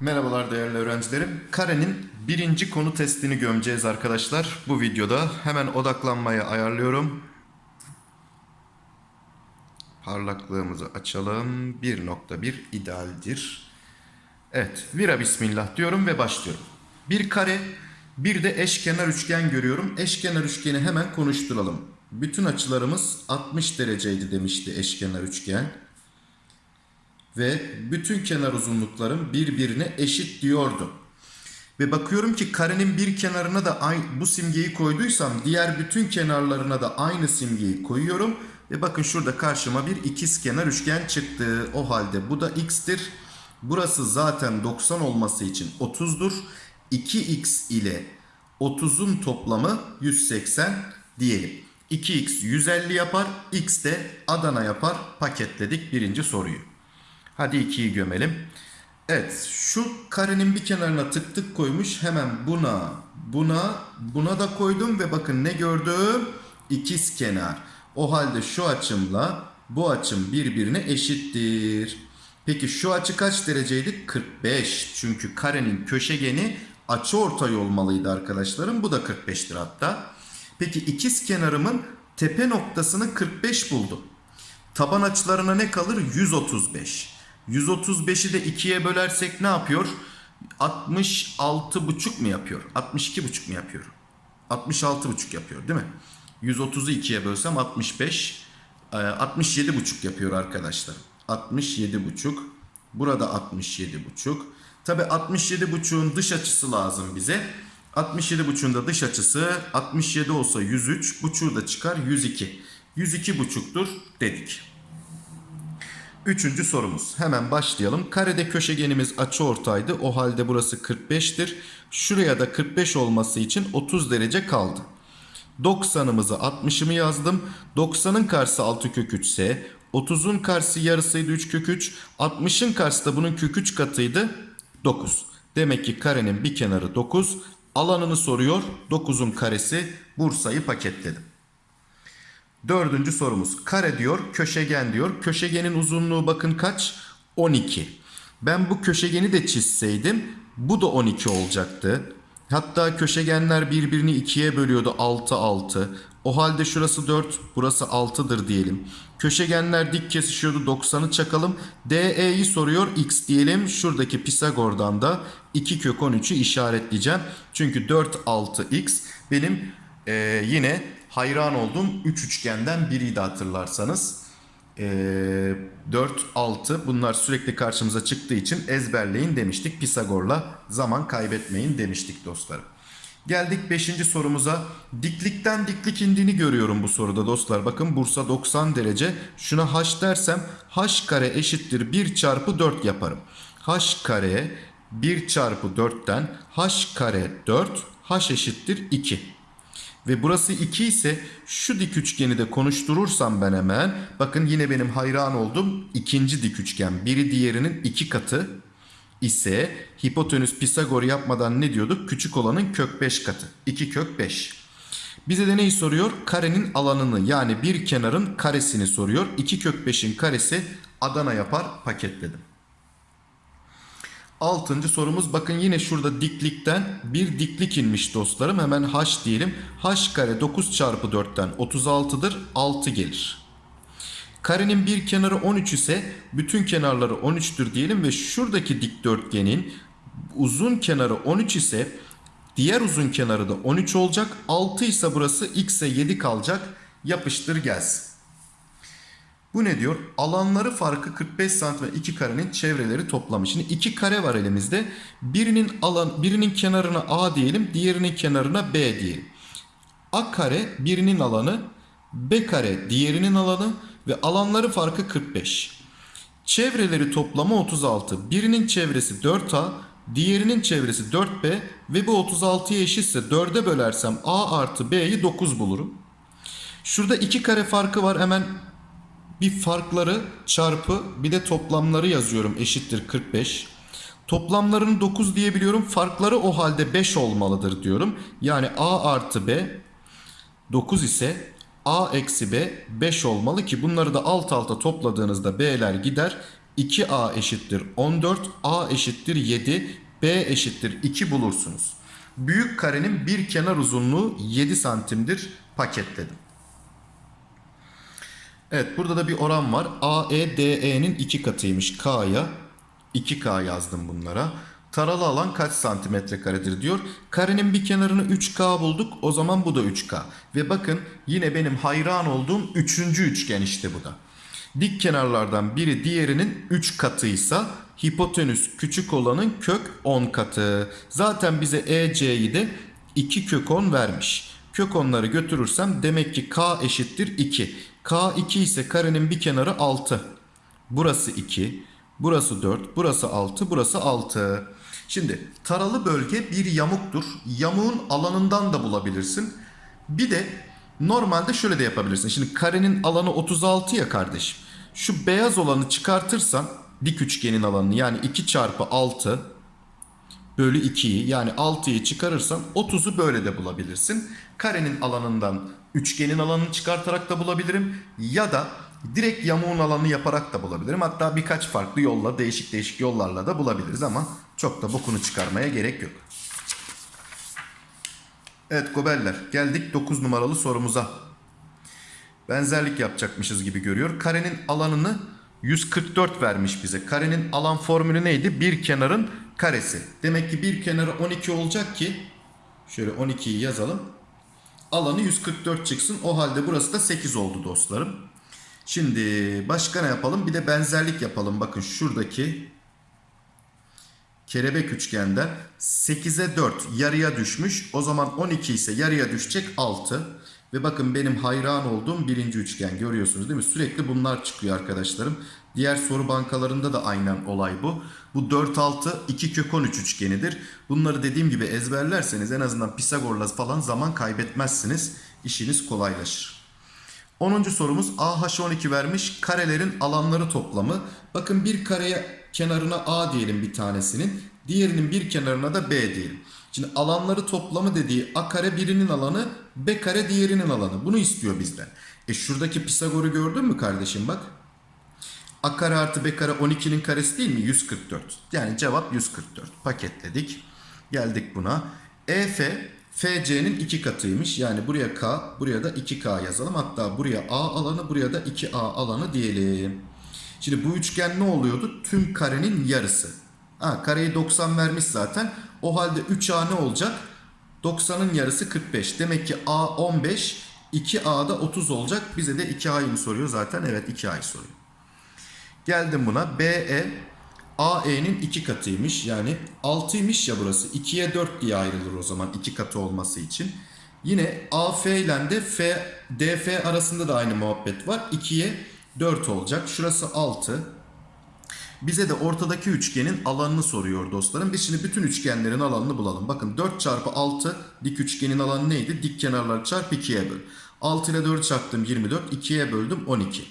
Merhabalar değerli öğrencilerim. Karenin birinci konu testini gömeceğiz arkadaşlar. Bu videoda hemen odaklanmayı ayarlıyorum. Parlaklığımızı açalım. 1.1 idealdir. Evet, vira bismillah diyorum ve başlıyorum. Bir kare, bir de eşkenar üçgen görüyorum. Eşkenar üçgeni hemen konuşturalım. Bütün açılarımız 60 dereceydi demişti eşkenar üçgen. Ve bütün kenar uzunluklarım birbirine eşit diyordu. Ve bakıyorum ki karenin bir kenarına da bu simgeyi koyduysam diğer bütün kenarlarına da aynı simgeyi koyuyorum. Ve bakın şurada karşıma bir ikiz kenar üçgen çıktı. O halde bu da x'tir. Burası zaten 90 olması için 30'dur. 2x ile 30'un toplamı 180 diyelim. 2x 150 yapar. X de Adana yapar. Paketledik birinci soruyu. Hadi 2'yi gömelim. Evet şu karenin bir kenarına tık tık koymuş. Hemen buna, buna, buna da koydum ve bakın ne gördüm? İkiz kenar. O halde şu açımla bu açım birbirine eşittir. Peki şu açı kaç dereceydi? 45. Çünkü karenin köşegeni açı ortay olmalıydı arkadaşlarım. Bu da 45'tir hatta. Peki ikiz kenarımın tepe noktasını 45 buldum. Taban açılarına ne kalır? 135. 135'i de 2'ye bölersek ne yapıyor? 66,5 mu yapıyor? 62,5 mu yapıyor? 66,5 yapıyor değil mi? 130'u 2'ye bölsem 65. 67,5 yapıyor arkadaşlar. 67,5. Burada 67,5. Tabi 67,5'un dış açısı lazım bize. 67,5'un da dış açısı 67 olsa 103. Buçuğu da çıkar 102. 102,5'tur dedik. Üçüncü sorumuz. Hemen başlayalım. Karede köşegenimiz açıortaydı. O halde burası 45'tir. Şuraya da 45 olması için 30 derece kaldı. 90'ımızı 60'ımı yazdım. 90'ın karşısı 6 kök 3 ise 30'un karşısı yarısıydı 3 kök 3. 60'ın karşısı da bunun kök 3 katıydı 9. Demek ki karenin bir kenarı 9. Alanını soruyor. 9'un karesi Bursa'yı paketledim. Dördüncü sorumuz. Kare diyor, köşegen diyor. Köşegenin uzunluğu bakın kaç? 12. Ben bu köşegeni de çizseydim bu da 12 olacaktı. Hatta köşegenler birbirini ikiye bölüyordu 6 6. O halde şurası 4, burası 6'dır diyelim. Köşegenler dik kesişiyordu 90'ı çakalım. DE'yi soruyor x diyelim. Şuradaki Pisagor'dan da 2 kök 13'ü işaretleyeceğim. Çünkü 4 6 x benim ee, yine hayran olduğum 3 üçgenden biriydi hatırlarsanız. Ee, 4, 6 bunlar sürekli karşımıza çıktığı için ezberleyin demiştik. Pisagor'la zaman kaybetmeyin demiştik dostlarım. Geldik 5. sorumuza. Diklikten diklik indiğini görüyorum bu soruda dostlar. Bakın Bursa 90 derece. Şuna h dersem h kare eşittir 1 çarpı 4 yaparım. h kare 1 çarpı 4'ten h kare 4 h eşittir 2. Ve burası 2 ise şu dik üçgeni de konuşturursam ben hemen bakın yine benim hayran olduğum ikinci dik üçgen. Biri diğerinin iki katı ise hipotenüs Pisagor yapmadan ne diyorduk? Küçük olanın kök 5 katı. 2 kök 5. Bize de neyi soruyor? Karenin alanını yani bir kenarın karesini soruyor. 2 kök 5'in karesi Adana yapar paketledim. Altıncı sorumuz bakın yine şurada diklikten bir diklik inmiş dostlarım. Hemen h diyelim. h kare 9 çarpı 4'ten 36'dır. 6 gelir. Karenin bir kenarı 13 ise bütün kenarları 13'tür diyelim ve şuradaki dikdörtgenin uzun kenarı 13 ise diğer uzun kenarı da 13 olacak. 6 ise burası x'e 7 kalacak. Yapıştır gelsin. Bu ne diyor? Alanları farkı 45 santim ve iki karenin çevreleri toplamı. Şimdi iki kare var elimizde. Birinin alan birinin kenarına A diyelim, diğerinin kenarına B diyelim. A kare birinin alanı, B kare diğerinin alanı ve alanları farkı 45. Çevreleri toplamı 36. Birinin çevresi 4A, diğerinin çevresi 4B ve bu 36'ya eşitse 4'e bölersem A artı B'yi 9 bulurum. Şurada iki kare farkı var. Hemen bir farkları çarpı bir de toplamları yazıyorum eşittir 45. Toplamlarını 9 diyebiliyorum. Farkları o halde 5 olmalıdır diyorum. Yani A artı B 9 ise A eksi B 5 olmalı ki bunları da alt alta topladığınızda B'ler gider. 2A eşittir 14, A eşittir 7, B eşittir 2 bulursunuz. Büyük karenin bir kenar uzunluğu 7 santimdir paketledim. Evet burada da bir oran var. AE DE'nin 2 katıymış K'ya. 2K yazdım bunlara. Taralı alan kaç santimetre karedir diyor. Karenin bir kenarını 3K bulduk. O zaman bu da 3K. Ve bakın yine benim hayran olduğum 3. üçgen işte bu da. Dik kenarlardan biri diğerinin 3 katıysa hipotenüs küçük olanın kök 10 katı. Zaten bize EC'yi de 2 kök 10 vermiş. Kök 10'ları götürürsem demek ki K eşittir 2. K 2 ise karenin bir kenarı 6. Burası 2. Burası 4. Burası 6. Burası 6. Şimdi taralı bölge bir yamuktur. Yamuğun alanından da bulabilirsin. Bir de normalde şöyle de yapabilirsin. Şimdi karenin alanı 36 ya kardeşim. Şu beyaz olanı çıkartırsan dik üçgenin alanını yani 2 çarpı 6 bölü 2'yi yani 6'yı çıkarırsan 30'u böyle de bulabilirsin. Karenin alanından üçgenin alanını çıkartarak da bulabilirim. Ya da direkt yamuğun alanını yaparak da bulabilirim. Hatta birkaç farklı yolla değişik değişik yollarla da bulabiliriz ama çok da bokunu çıkarmaya gerek yok. Evet goberler geldik 9 numaralı sorumuza. Benzerlik yapacakmışız gibi görüyor. Karenin alanını 144 vermiş bize. Karenin alan formülü neydi? Bir kenarın karesi. Demek ki bir kenarı 12 olacak ki şöyle 12'yi yazalım. Alanı 144 çıksın. O halde burası da 8 oldu dostlarım. Şimdi başka ne yapalım? Bir de benzerlik yapalım. Bakın şuradaki kelebek üçgenden 8'e 4 yarıya düşmüş. O zaman 12 ise yarıya düşecek 6. Ve bakın benim hayran olduğum birinci üçgen görüyorsunuz değil mi? Sürekli bunlar çıkıyor arkadaşlarım. Diğer soru bankalarında da aynen olay bu. Bu 4 6 2 kök 13 üçgenidir. Bunları dediğim gibi ezberlerseniz en azından Pisagor'la falan zaman kaybetmezsiniz. İşiniz kolaylaşır. 10. sorumuz AH12 vermiş karelerin alanları toplamı. Bakın bir kareye kenarına A diyelim bir tanesinin. Diğerinin bir kenarına da B diyelim. Şimdi alanları toplamı dediği A kare birinin alanı B kare diğerinin alanı. Bunu istiyor bizden. E şuradaki Pisagor'u gördün mü kardeşim bak. A kare artı B kare 12'nin karesi değil mi? 144. Yani cevap 144. Paketledik. Geldik buna. EF FC'nin 2 katıymış. Yani buraya K, buraya da 2K yazalım. Hatta buraya A alanı, buraya da 2A alanı diyelim. Şimdi bu üçgen ne oluyordu? Tüm karenin yarısı. Ha, kareyi 90 vermiş zaten. O halde 3A ne olacak? 90'ın yarısı 45. Demek ki A 15, 2A da 30 olacak. Bize de 2A'yı mı soruyor zaten? Evet 2A'yı soruyor. Geldim buna. BE AE'nin 2 katıymış. Yani 6'ymış ya burası. 2'ye 4 diye ayrılır o zaman 2 katı olması için. Yine AF ile de F, DF arasında da aynı muhabbet var. 2'ye 4 olacak. Şurası 6. Bize de ortadaki üçgenin alanını soruyor dostlarım. Biz şimdi bütün üçgenlerin alanını bulalım. Bakın 4 çarpı 6 dik üçgenin alanı neydi? Dik kenarlar çarp 2'ye böl. 6 ile 4 çarptım 24. 2'ye böldüm 12.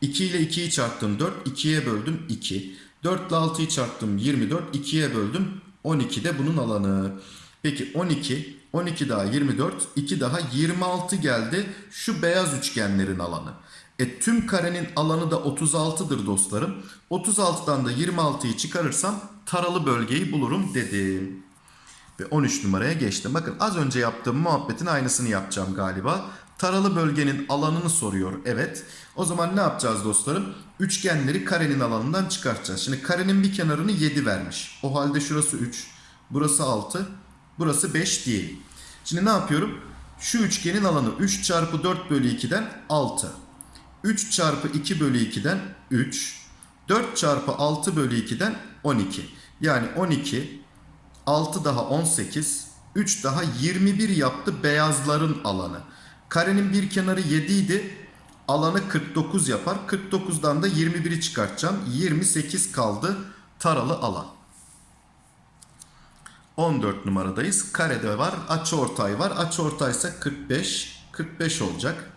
2 ile 2'yi çarptım 4. 2'ye böldüm 2. 4 ile 6'yı çarptım 24. 2'ye böldüm 12 de bunun alanı. Peki 12, 12 daha 24, 2 daha 26 geldi. Şu beyaz üçgenlerin alanı. E tüm karenin alanı da 36'dır dostlarım. 36'dan da 26'yı çıkarırsam taralı bölgeyi bulurum dedim. Ve 13 numaraya geçtim. Bakın az önce yaptığım muhabbetin aynısını yapacağım galiba. Taralı bölgenin alanını soruyor. Evet. O zaman ne yapacağız dostlarım? Üçgenleri karenin alanından çıkartacağız. Şimdi karenin bir kenarını 7 vermiş. O halde şurası 3. Burası 6. Burası 5 değil. Şimdi ne yapıyorum? Şu üçgenin alanı 3 çarpı 4 bölü 2'den 6. 3 çarpı 2 bölü 2'den 3. 4 çarpı 6 bölü 2'den 12. Yani 12, 6 daha 18, 3 daha 21 yaptı beyazların alanı. Karenin bir kenarı 7 idi. Alanı 49 yapar. 49'dan da 21'i çıkartacağım. 28 kaldı taralı alan. 14 numaradayız. Karede var. Açıortay var. Açıortay ise 45. 45 olacak.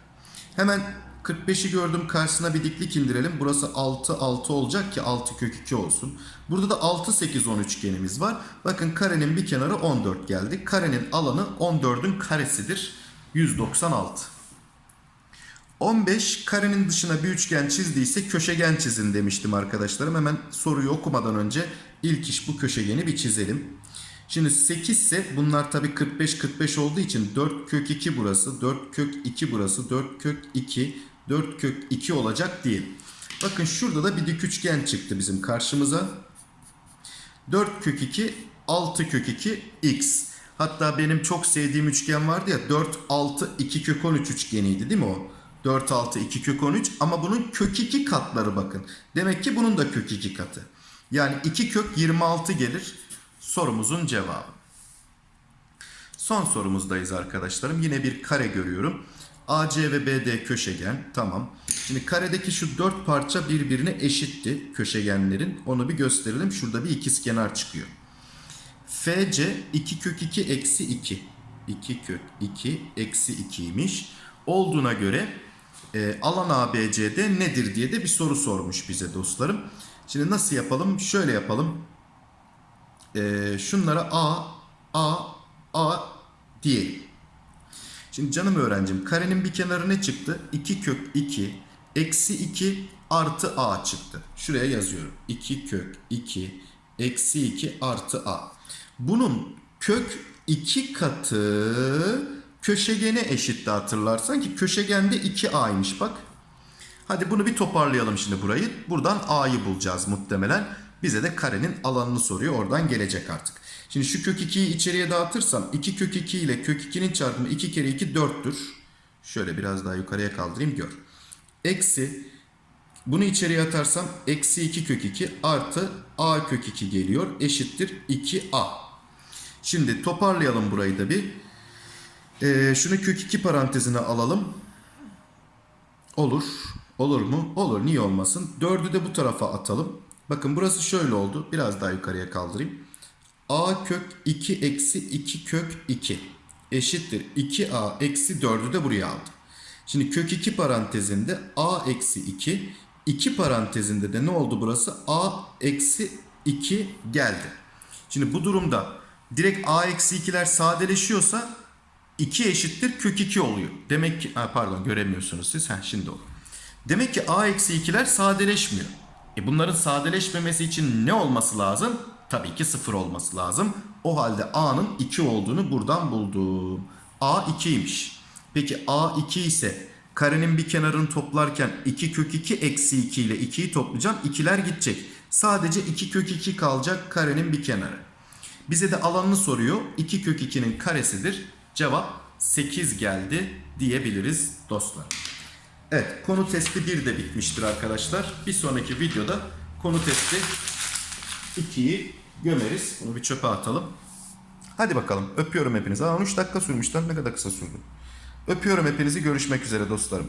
Hemen 45'i gördüm karşısına bir diklik indirelim. Burası 6 6 olacak ki 6 kök 2 olsun. Burada da 6 8 10 üçgenimiz var. Bakın karenin bir kenarı 14 geldi. Karenin alanı 14'ün karesidir. 196. 15 karenin dışına bir üçgen çizdiyse köşegen çizin demiştim arkadaşlarım. Hemen soruyu okumadan önce ilk iş bu köşegeni bir çizelim. Şimdi 8 ise bunlar tabii 45 45 olduğu için 4 kök 2 burası, 4 kök 2 burası, 4 kök 2, 4 kök 2 olacak değil. Bakın şurada da bir dik üçgen çıktı bizim karşımıza. 4 kök 2, 6 kök 2, x. Hatta benim çok sevdiğim üçgen vardı ya 4, 6, 2 kök 13 üçgeniydi değil mi o? 4, 6, 2 kök 13 ama bunun kök 2 katları bakın. Demek ki bunun da kök 2 katı. Yani 2 kök 26 gelir sorumuzun cevabı. Son sorumuzdayız arkadaşlarım. Yine bir kare görüyorum. AC ve BD köşegen. Tamam. Şimdi karedeki şu dört parça birbirine eşitti köşegenlerin. Onu bir gösterelim. Şurada bir ikizkenar çıkıyor. FC 2 kök 2 eksi 2. 2 kök 2 eksi 2'ymiş. Olduğuna göre e, alan ABC'de nedir diye de bir soru sormuş bize dostlarım. Şimdi nasıl yapalım? Şöyle yapalım. E, şunlara A, A, A diyelim. Şimdi canım öğrencim karenin bir kenarı ne çıktı? 2 kök 2 eksi 2 artı A çıktı. Şuraya yazıyorum. 2 kök 2 eksi 2 artı A. Bunun kök 2 katı köşegene eşitti hatırlarsan ki köşegende 2A'ymış bak. Hadi bunu bir toparlayalım şimdi burayı. Buradan A'yı bulacağız muhtemelen. Bize de karenin alanını soruyor. Oradan gelecek artık. Şimdi şu kök 2'yi içeriye dağıtırsam 2 kök 2 ile kök 2'nin çarpımı 2 kere 2 4'tür. Şöyle biraz daha yukarıya kaldırayım gör. Eksi bunu içeriye atarsam eksi 2 kök 2 artı a kök 2 geliyor. Eşittir 2a. Şimdi toparlayalım burayı da bir. Ee, şunu kök 2 parantezine alalım. Olur. Olur mu? Olur. Niye olmasın? 4'ü de bu tarafa atalım. Bakın burası şöyle oldu. Biraz daha yukarıya kaldırayım. a kök 2 eksi 2 kök 2 eşittir 2a eksi 4'ü de buraya aldım. Şimdi kök 2 parantezinde a eksi 2 2 parantezinde de ne oldu burası? a eksi 2 geldi. Şimdi bu durumda direkt a eksi 2'ler sadeleşiyorsa 2 eşittir kök 2 oluyor. Demek ki pardon göremiyorsunuz siz. Ha, şimdi oldu. Demek ki a eksi 2'ler sadeleşmiyor. E bunların sadeleşmemesi için ne olması lazım? Tabii ki 0 olması lazım. O halde a'nın 2 olduğunu buradan buldum. a 2'ymiş. Peki a 2 ise karenin bir kenarını toplarken 2 kök 2 eksi 2 ile 2'yi toplayacağım. 2'ler gidecek. Sadece 2 kök 2 kalacak karenin bir kenarı. Bize de alanını soruyor. 2 kök 2'nin karesidir. Cevap 8 geldi diyebiliriz dostlar. Evet konu testi 1 de bitmiştir arkadaşlar. Bir sonraki videoda konu testi 2'yi gömeriz. Bunu bir çöpe atalım. Hadi bakalım öpüyorum hepinizi. Aa 13 dakika sürmüş lan ne kadar kısa sürdü. Öpüyorum hepinizi görüşmek üzere dostlarım.